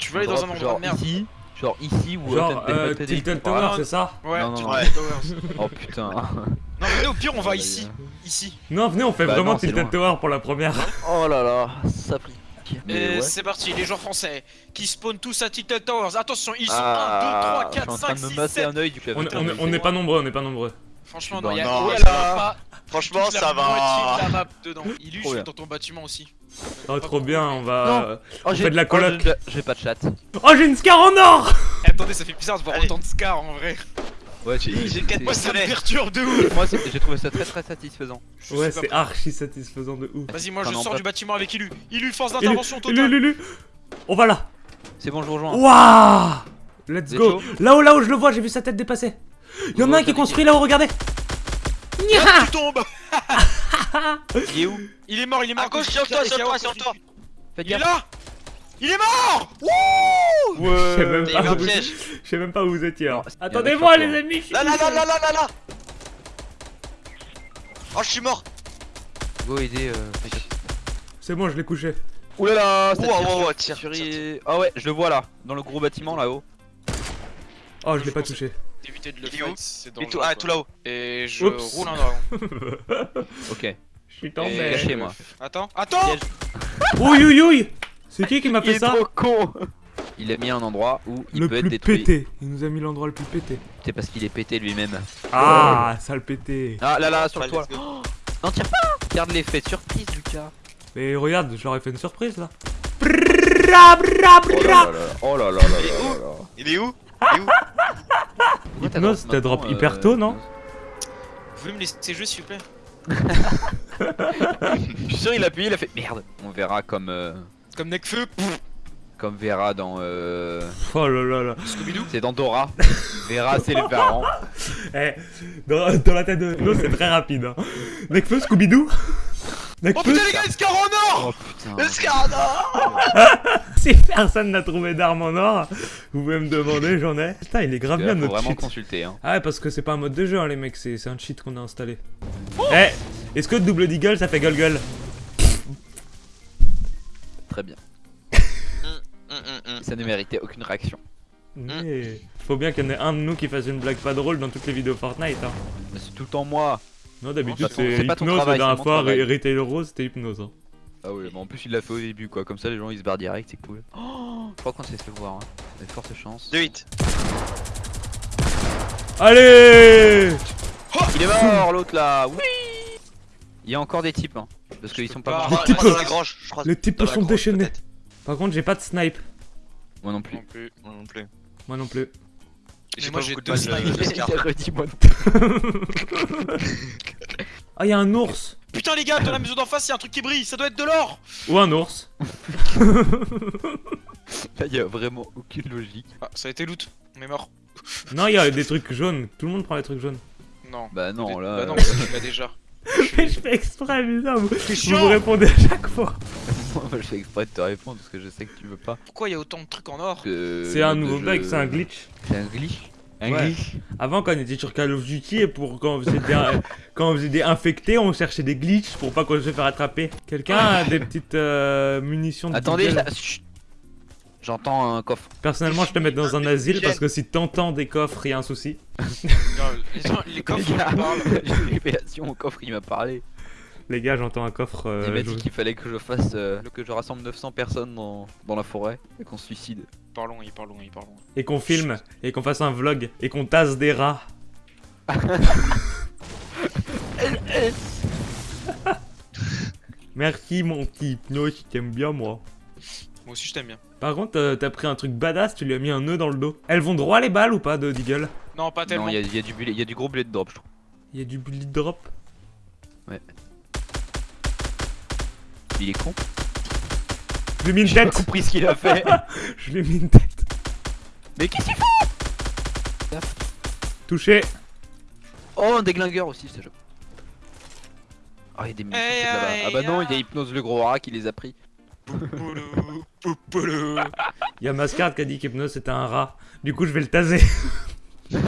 Tu veux aller dans un endroit genre de merde ici, genre ici ou Genre, euh, euh, t'as- t'as- Tilted. Tower, c'est ça Ouais, aller Towers. Oh putain. Non, venez au pire, on va Ouais, ici. euh. Ici. Non, venez, on fait Bah vraiment Tilted. Tower pour la première. Oh là là, ça prie. Et ouais. c'est parti, les joueurs français qui spawnent tous à Tilted Towers. Attention, ils sont Ah, 1, 2, 3, je suis 4, en train 5, de me 6, masser 7. un œil du On, n'est pas nombreux, on n'est pas nombreux. Franchement, Bah non, il y a non, oh là ça là, va. pas Franchement, toute la ça moitié va. de la map dedans. Illu, Trop je suis dans ton bâtiment aussi. Oh, trop bien, on va. Non. Oh, fait de la coloc. oh, j'ai- pas de chat. Oh, j'ai une scar en or Eh, attendez, ça fait bizarre de voir Allez. autant de scars en vrai. Ouais, j'ai J'ai quatre Moi, ça me perturbe de ouf. Moi, j'ai trouvé ça très très satisfaisant. Je Ouais, c'est archi satisfaisant de ouf. Vas-y, moi je non, sors du bâtiment avec Illu. Illu, force d'intervention totale. élu, élu. On va là. C'est bon, je vous rejoins. Waouh Let's go. Là-haut, là-haut, je le vois, j'ai vu sa tête dépasser. Il y en a un qui est construit là-haut, regardez. Ah, tu tombes Il est où Il est mort, il est mort. À gauche, sur toi, sur toi, sur toi. Faites Il est là Il est mort Je sais même Il y pas où vous- piège. je sais même pas où vous étiez. hein. Attendez-moi, les amis. Là, là, là, là, là, là, là. Oh, je suis mort. Go aider. euh. C'est bon, je l'ai couché. Ouah, tire, sur- tire, Ah ouais, je le vois là, dans le gros bâtiment là-haut. Oh, je l'ai pas touché. D'éviter de le c'est dangereux. ah, tout là-haut. Et je Oups. roule un dragon. Ok. Je suis Et- tombé. Cachez-moi. Attends, attends Piège. Ouïe, ouïe, ouïe. C'est qui qui m'a Il fait est ça trop con Il a mis un endroit où il Le peut être plus détruit. pété. Il nous a mis l'endroit le plus pété. C'est parce qu'il est pété lui-même. Ah, sale pété. Ah là là, sur. Oh, non, tire pas Regarde l'effet de surprise, Lucas. Mais regarde, je leur ai fait une surprise là. Bra, Oh là là là. Oh là là là là Il est où? Là là. Il est où? Hypnose, t'as drop hyper euh, tôt, non Vous pouvez me laisser jouer s'il vous plaît Je suis sûr il a appuyé, il a fait merde. On verra comme euh, Comme Necfeu, comme Vera dans euh, Oh là là là. Scooby-Doo. c'est dans Dora. Vera c'est les parents. Eh, dans, dans la tête de nous, c'est très rapide. Hein. Scooby-Doo Oh putain les gars, il se carre en or Oh putain. Le Scarda si personne n'a trouvé d'arme en or, vous pouvez me demander, j'en ai. Putain, il est grave bien Faut notre vraiment cheat. consulter hein. Ah ouais, parce que c'est pas un mode de jeu, hein, les mecs, c'est c'est un cheat qu'on a installé. Eh, est-ce que double deagle ça fait gueule gueule Très bien. Hum, hum, hum. Ça ne méritait aucune réaction. Mais faut bien qu'il y en ait un de nous qui fasse une blague pas drôle dans toutes les vidéos Fortnite. Hein. Mais c'est tout le temps moi. Non, d'habitude C'est hypnose, la dernière fois, Retail Rose c'était hypnose. Hein. Ah ouais, mais en plus il l'a fait au début quoi, comme ça les gens ils se barrent direct, c'est cool. Oh, je crois qu'on s'est fait voir, hein. Y a de fortes chances. 2-8. Allez Il est mort l'autre là, oui Il y a encore des types, hein, parce qu'ils sont pas. morts. types- Dans la grange, je crois. Les types sont grange, déchaînés. Par contre, j'ai pas de snipe. Moi non plus. Non plus. Moi non plus. Moi non plus. J'ai moi, pas j'ai beaucoup de deux non Ah, y a un ours Putain les gars, dans la maison d'en face, il y a un truc qui brille, ça doit être de l'or Ou un ours. Là il y a vraiment aucune logique. Ah, ça a été loot, on est mort. Non, il y a des trucs jaunes. Tout le monde prend les trucs jaunes. Non. Bah non là. Bah non, euh, tu l'as déjà. Mais je fais exprès, putain. Vous, vous chiant. me répondez à chaque fois. moi je fais exprès de te répondre parce que je sais que tu veux pas. Pourquoi il y a autant de trucs en or C'est un nouveau jeu- bug, c'est un glitch. C'est un glitch Un Ouais. glitch Avant, quand on était sur Call of Duty, et pour quand on faisait des, quand on faisait des infectés, on cherchait des glitches pour pas qu'on se fasse attraper. Quelqu'un a des petites euh, munitions de Attendez, là, chut. J'entends un coffre. Personnellement, je te mets dans un asile parce que si t'entends des coffres, y a un souci. Non, les, gens- les coffres, Les gars, on parle. J'ai une révélation au coffre, il m'a parlé. Les gars, j'entends un coffre. euh, il m'a je- dit qu'il fallait que je fasse. euh, que je rassemble 900 personnes dans, dans la forêt et qu'on se suicide. Il parle loin, il parle loin, il parle loin. Et qu'on filme, et qu'on fasse un vlog, et qu'on tasse des rats. Merci mon petit hypnose, je t'aime bien moi. Moi aussi je t'aime bien. Par contre, euh, t'as pris un truc badass, tu lui as mis un nœud dans le dos. Elles vont droit les balles ou pas de Deagle Non, pas tellement. Non, il y, y y a du gros bullet drop, je trouve. Il y a du bullet drop. Il est con. Je lui ai mis une J'ai tête. compris ce qu'il a fait. Je lui ai mis une tête. Mais qu'est-ce qu'il fait Touché. Oh, un déglingueur aussi, ce jeu. Oh, il y a des munitions Hey, là-bas. hey, Ah bah non, il y a ah. hypnose le gros rat qui les a pris. Poupoulou, poupoulou. Il y a Mascard qui a dit qu'hypnose c'était un rat. Du coup, je vais le taser.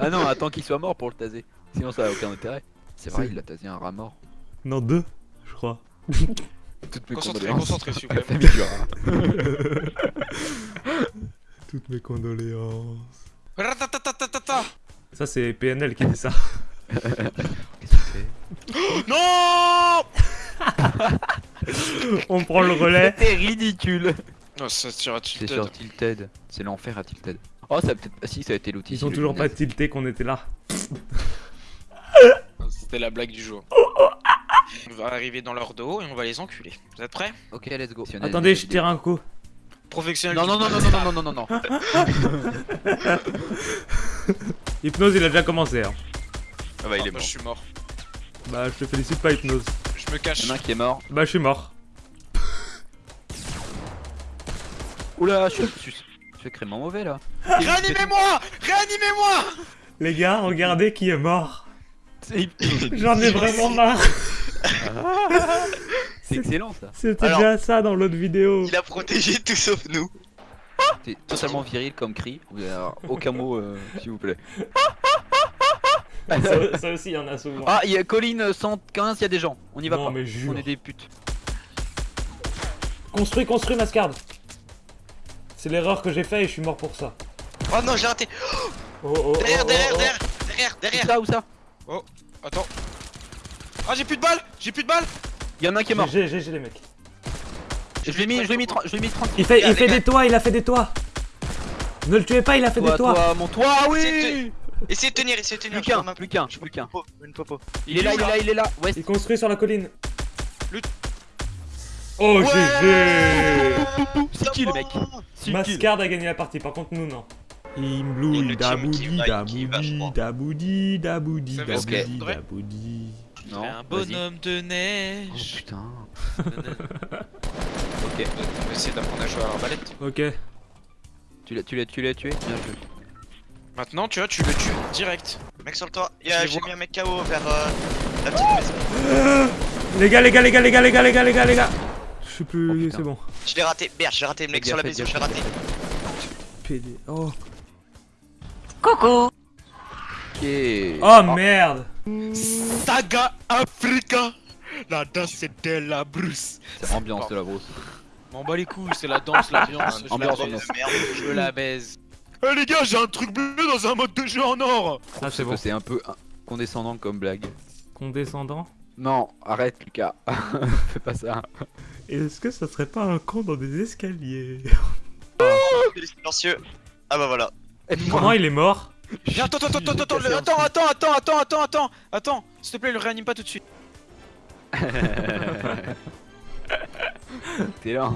Ah non, attends qu'il soit mort pour le taser. Sinon ça a aucun intérêt. C'est vrai, il a tasé un rat mort. Non, deux, je crois. Toutes mes Concentré, condoléances concentré, s'il vous plaît. famille du rat. Toutes mes condoléances. Ça, c'est PNL qui dit ça. Qu'est-ce que c'est Non On prend le relais. C'était ridicule Non, ça tire à C'est tilted. sur Tilted. C'est l'enfer à Tilted. Oh, ça a peut-être. Ah, si, ça a été l'outil. Ils ont toujours pas tilté qu'on était là. C'était la blague du jour. On va arriver dans leur dos et on va les enculer. Vous êtes prêts? Ok, let's go. Attendez, je tire un coup. Professionnel. Non, non, non, non, non, non, non, non, non. Hypnose, il a déjà commencé. Hein. Ah bah il est moi, mort. je suis mort. Bah, je te félicite pas, Hypnose. Je me cache. Il y en a un qui est mort. Bah, je suis mort. Oula, je suis, je suis secrètement mauvais là. Réanimez-moi Réanimez-moi Les gars, regardez qui est mort. J'en ai vraiment marre. C'est excellent ça. C'était déjà ça dans l'autre vidéo. Il a protégé tout sauf nous. C'est totalement viril comme cri. Aucun mot, euh, s'il vous plaît. Ça, ça aussi, il y en a souvent. Ah, il y a colline 115, il y a des gens. On y va non, pas. mais jure. On est des putes. Construis, construis, Mascarde. C'est l'erreur que j'ai fait et je suis mort pour ça. Oh non, j'ai raté. Oh, oh, oh, Derrière, oh, derrière, oh. derrière, derrière, Où derrière. ça, où ça? Attends. Ah, j'ai plus de balles J'ai plus de balles Il y en a un qui est mort. J'ai, j'ai, j'ai les mecs. Je l'ai mis, je l'ai mis, 30 je l'ai mis 30. Il fait, il fait des toits, il a fait des toits. Ne le tuez pas, il a fait Toi, des toits. toi, mon toit, ah oui Essayez de tenir, essayez de tenir. Plus qu'un, plus qu'un, je plus qu'un. une popo. Il est là, il est là, il est là. Ouais, Il construit sur la colline. Oh, GG c'est qui le mec Mascard a gagné la partie, par contre nous non. Qui daboudi, daboudi, daboudi, daboudi, daboudi, daboudi. Non, Un bonhomme de Oh neige. putain. ok. Ok. On va essayer d'apprendre à jouer à l'arbalète. Ok. Tu l'as, tu l'as, tu l'as tué Bien joué. Maintenant, tu vois, tu le tues direct. Mec sur le toit. Il y a- Je les J'ai mis un mec KO vers euh, la petite maison. Les gars, les gars, les gars, les gars, les gars, les gars, les gars, les gars. Je sais Oh, plus, putain. c'est bon. Je l'ai raté. Merde, j'ai raté le mec sur la maison, je l'ai raté. PD. Oh. Ok. Oh merde. Saga Africa La danse c'est de la brousse. C'est ambiance de la brosse. M'en bats les couilles, c'est la danse, l'ambiance. je, Ambiance, la ambiance. baise. Merde. je la baise. Eh les gars, j'ai un truc bleu dans un mode de jeu en or Ah, c'est bon. C'est un peu euh, condescendant comme blague. Condescendant. Non, arrête Lucas. Fais pas ça. Est-ce que ça serait pas un con dans des escaliers Il est silencieux. Ah bah voilà. Comment il est mort Viens, attends, attends, attends, attends, attends, attends, attends, attends, attends, attends, attends, s'il te plaît, le réanime pas tout de suite. T'es là.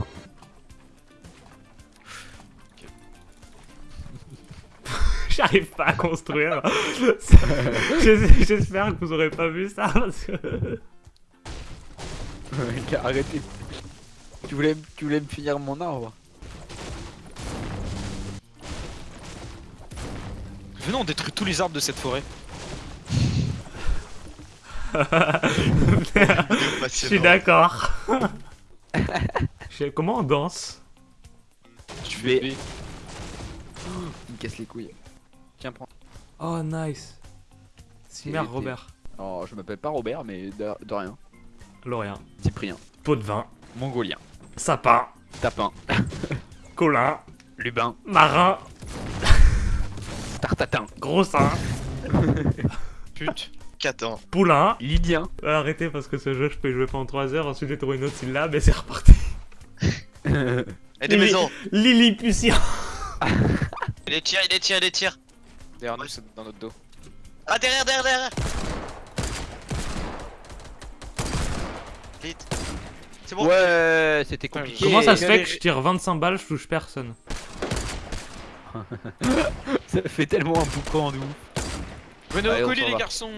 J'arrive pas à construire. J'es- J'espère que vous aurez pas vu ça parce que... Arrêtez. Tu voulais, tu voulais me finir mon arbre? Venons détruire tous les arbres de cette forêt. Je suis d'accord. Je Comment on danse? Tu vais. Il me casse les couilles. Tiens, prends. Oh nice. C'est- Merde Robert. Oh, je m'appelle pas Robert, mais de, de rien. Lorient. Cyprien. Pot de vin. Mongolien. Sapin. Tapin. Colin. Lubin. Marin. Tartatin. Gros sein. Pute. Catan. Poulain. Lydien. Euh, Arrêtez parce que ce jeu je peux y jouer pendant 3 heures, ensuite j'ai trouvé une autre syllabe et c'est reparti. Et des Lili- maisons. Lilliputien. Il les tire, il les tire, il les tire. Derrière nous, c'est dans notre dos. Ah derrière, derrière, derrière. Vite. C'est bon. Ouais, c'était compliqué. Comment ça se fait que je tire 25 balles, je touche personne Ça fait tellement un boucan en nous. Venez au colis, les garçons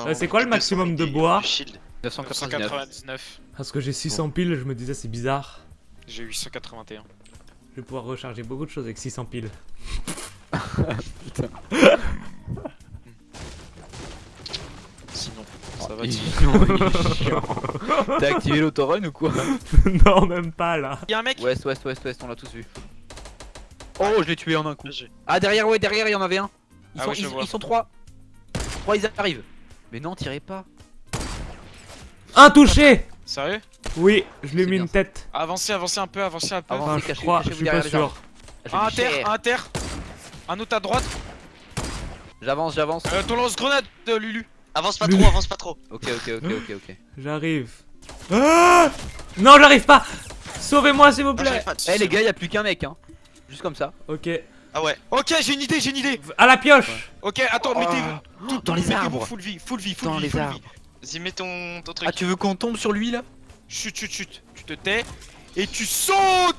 Euh, c'est quoi le maximum de bois Shield. 999. 999. Parce que j'ai 600 piles, je me disais c'est bizarre. J'ai 881. Je vais pouvoir recharger beaucoup de choses avec 600 piles. Sinon, Oh, ça va. T'as activé l'autorun ou quoi? Non, même pas là. Y'a un mec? Ouest, ouest, ouest, ouest, on l'a tous vu. Oh, je l'ai tué en un coup. Ah, derrière, ouais, derrière, il y en avait un. Ils, Ah sont, ils, sont trois. Trois, ils arrivent. Mais non, tirez pas. Un touché Sérieux? Oui, je lui ai mis une ça. tête. Avancez, avancez un peu, avancez un peu. Avancez, Enfin, je cachez- crois, je suis pas sûr. Je Un cher. un inter. Un autre à droite. J'avance, j'avance. Euh, ton lance-grenade, euh, Lulu. Avance pas Lulu. trop, avance pas trop. Ok, ok, ok, ok, ok. J'arrive. Ah non, j'arrive pas Sauvez-moi, s'il vous plaît. Eh les gars, y a plus qu'un mec, hein. Juste comme ça. Ok. Ah ouais. Ok, j'ai une idée, j'ai une idée. À la pioche Ok, attends, Oh. mettez-vous. tout- Dans les arbres. Full vie, full vie, full Dans vie, les full arbres. Vas-y, mets ton, ton truc. Ah, tu veux qu'on tombe sur lui là? Chut, chut, chut. Tu te tais. Et tu sautes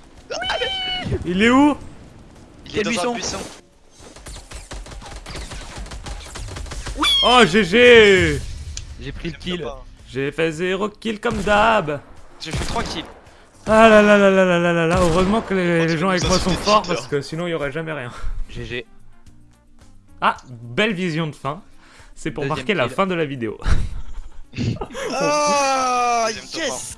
Il est où? Il est quel dans buisson? un buisson. Oh, GG J'ai pris le kill. J'ai fait zéro kill comme d'hab J'ai fait 3 kills. Ah là là là là là là là là Heureusement que les, Oh, gens avec moi sont forts parce que sinon il y aurait jamais rien. GG. Ah, belle vision de fin. C'est pour Deuxième marquer la fin de la vidéo. Ah, top yes